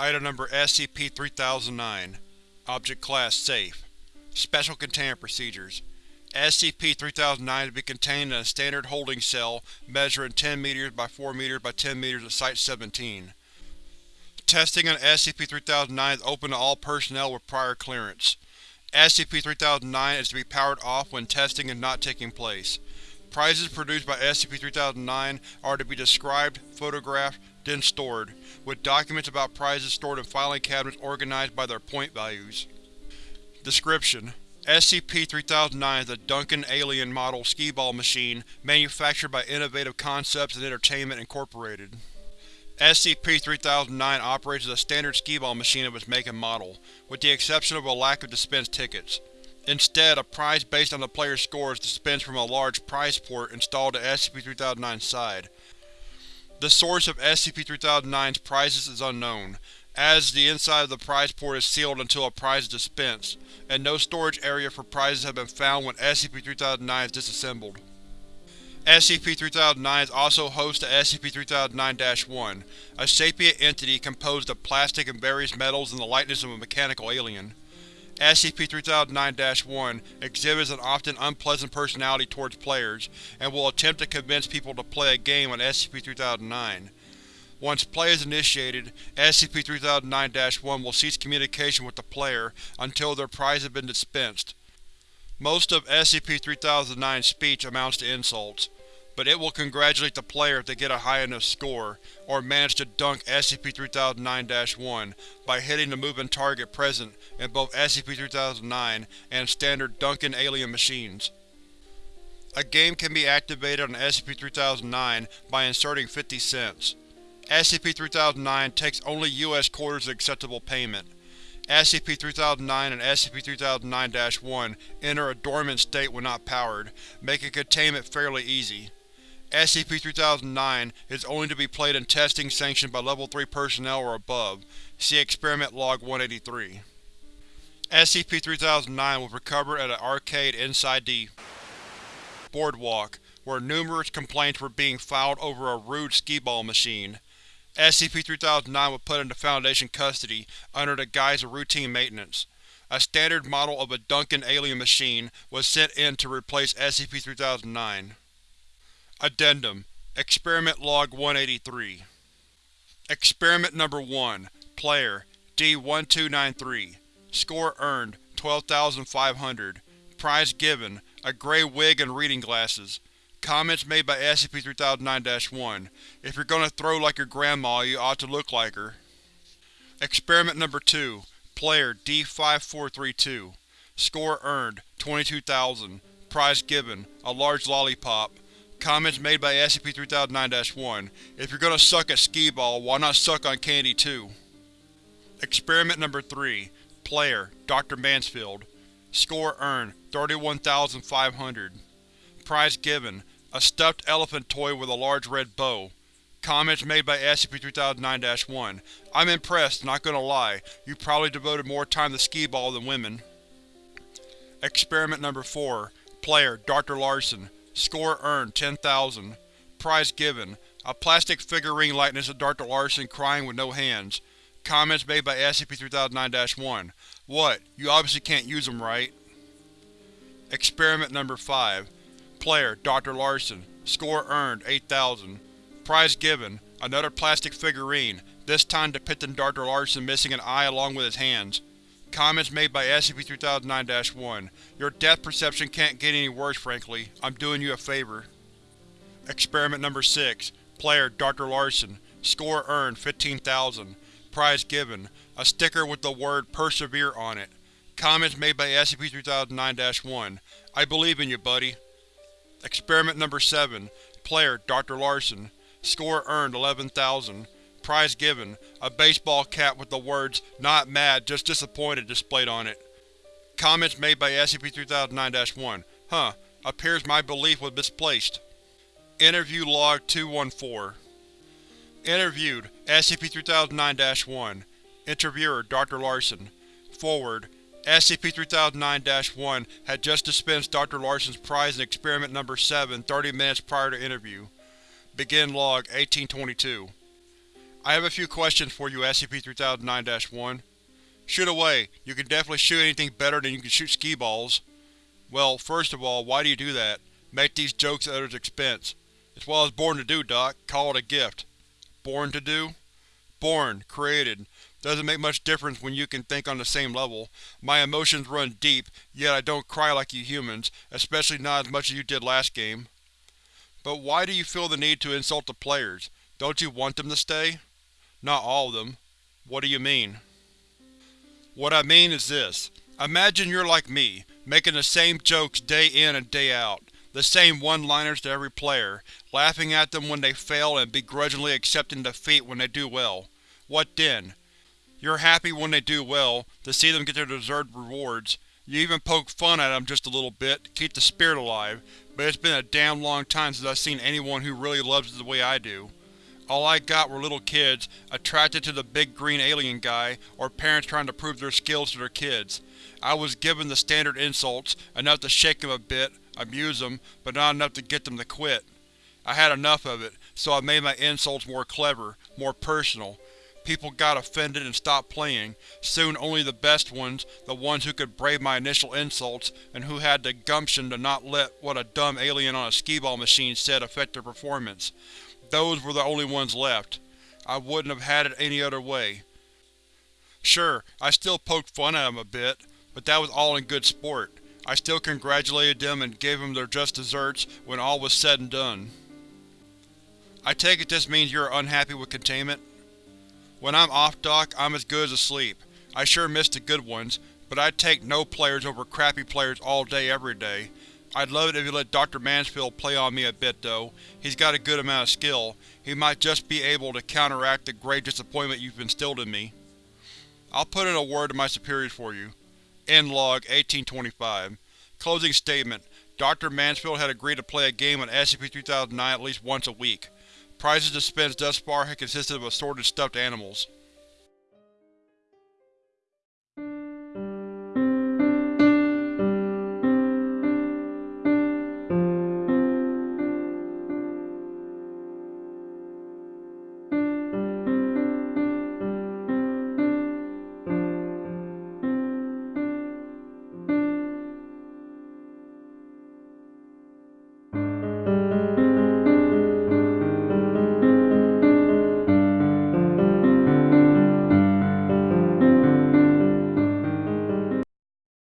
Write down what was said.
Item Number SCP-3009 Object Class Safe Special Containment Procedures SCP-3009 is to be contained in a standard holding cell measuring 10 m by 4 m by 10 m at Site-17. Testing on SCP-3009 is open to all personnel with prior clearance. SCP-3009 is to be powered off when testing is not taking place. Prizes produced by SCP-3009 are to be described, photographed, then stored, with documents about prizes stored in filing cabinets organized by their point values. Description: SCP-3009 is a Duncan Alien Model skee-ball machine manufactured by Innovative Concepts and Entertainment Incorporated. SCP-3009 operates as a standard skee-ball machine of its make and model, with the exception of a lack of dispensed tickets. Instead, a prize based on the player's score is dispensed from a large prize port installed at SCP-3009's side. The source of SCP-3009's prizes is unknown, as the inside of the prize port is sealed until a prize is dispensed, and no storage area for prizes have been found when SCP-3009 is disassembled. SCP-3009 is also host to SCP-3009-1, a sapient entity composed of plastic and various metals in the likeness of a mechanical alien. SCP-3009-1 exhibits an often unpleasant personality towards players, and will attempt to convince people to play a game on SCP-3009. Once play is initiated, SCP-3009-1 will cease communication with the player until their prize has been dispensed. Most of SCP-3009's speech amounts to insults but it will congratulate the player if they get a high enough score, or manage to dunk SCP-3009-1 by hitting the moving target present in both SCP-3009 and standard Duncan alien machines. A game can be activated on SCP-3009 by inserting 50 cents. SCP-3009 takes only U.S. quarters as acceptable payment. SCP-3009 and SCP-3009-1 enter a dormant state when not powered, making containment fairly easy. SCP-3009 is only to be played in testing sanctioned by Level 3 personnel or above. See Experiment Log 183. SCP-3009 was recovered at an arcade inside the boardwalk, where numerous complaints were being filed over a rude skee-ball machine. SCP-3009 was put into Foundation custody under the guise of routine maintenance. A standard model of a Duncan alien machine was sent in to replace SCP-3009. Addendum. Experiment Log 183 Experiment Number 1 Player D-1293 Score earned 12,500 Prize given A gray wig and reading glasses. Comments made by SCP-3009-1 If you're gonna throw like your grandma, you ought to look like her. Experiment Number 2 Player D-5432 Score earned 22,000 Prize given A large lollipop Comments made by SCP-3009-1 If you're gonna suck at skee-ball, why not suck on candy too? Experiment Number 3 Player Dr. Mansfield Score earned 31,500 Prize given A stuffed elephant toy with a large red bow. Comments made by SCP-3009-1 I'm impressed, not gonna lie. You probably devoted more time to skee-ball than women. Experiment Number 4 Player Dr. Larson Score earned 10,000. Prize given: A plastic figurine likeness of Dr. Larson crying with no hands. Comments made by SCP-3009-1 What, you obviously can't use them, right? Experiment Number 5 Player Dr. Larson Score earned 8,000. Prize given: Another plastic figurine, this time depicting Dr. Larson missing an eye along with his hands. Comments made by SCP-3009-1 Your depth perception can't get any worse, frankly. I'm doing you a favor. Experiment Number 6 Player Dr. Larson Score earned 15,000 Prize given A sticker with the word PERSEVERE on it. Comments made by SCP-3009-1 I believe in you, buddy. Experiment Number 7 Player Dr. Larson Score earned 11,000 Prize given: A baseball cap with the words, Not mad, just disappointed displayed on it. Comments made by SCP-3009-1 Huh, appears my belief was misplaced. Interview Log 214 Interviewed: SCP-3009-1 Interviewer: Dr. Larson Forward: SCP-3009-1 had just dispensed Dr. Larson's prize in Experiment Number 7 30 minutes prior to interview. Begin Log 1822 I have a few questions for you, SCP-3009-1. Shoot away. You can definitely shoot anything better than you can shoot skee-balls. Well, first of all, why do you do that? Make these jokes at others' expense. It's what I was born to do, Doc. Call it a gift. Born to do? Born. Created. Doesn't make much difference when you can think on the same level. My emotions run deep, yet I don't cry like you humans, especially not as much as you did last game. But why do you feel the need to insult the players? Don't you want them to stay? Not all of them. What do you mean? What I mean is this. Imagine you're like me, making the same jokes day in and day out, the same one-liners to every player, laughing at them when they fail and begrudgingly accepting defeat when they do well. What then? You're happy when they do well, to see them get their deserved rewards. You even poke fun at them just a little bit, to keep the spirit alive, but it's been a damn long time since I've seen anyone who really loves it the way I do. All I got were little kids, attracted to the big green alien guy, or parents trying to prove their skills to their kids. I was given the standard insults, enough to shake them a bit, amuse them, but not enough to get them to quit. I had enough of it, so I made my insults more clever, more personal. People got offended and stopped playing. Soon only the best ones, the ones who could brave my initial insults, and who had the gumption to not let what a dumb alien on a skee-ball machine said affect their performance. Those were the only ones left. I wouldn't have had it any other way. Sure, I still poked fun at them a bit, but that was all in good sport. I still congratulated them and gave them their just desserts when all was said and done. I take it this means you are unhappy with containment? When I'm off Doc, I'm as good as asleep. I sure miss the good ones, but I'd take no players over crappy players all day every day. I'd love it if you let Dr. Mansfield play on me a bit, though. He's got a good amount of skill. He might just be able to counteract the grave disappointment you've instilled in me. I'll put in a word to my superiors for you. End log 1825. Closing statement. Dr. Mansfield had agreed to play a game on SCP-3009 at least once a week. Prizes dispensed thus far had consisted of assorted stuffed animals.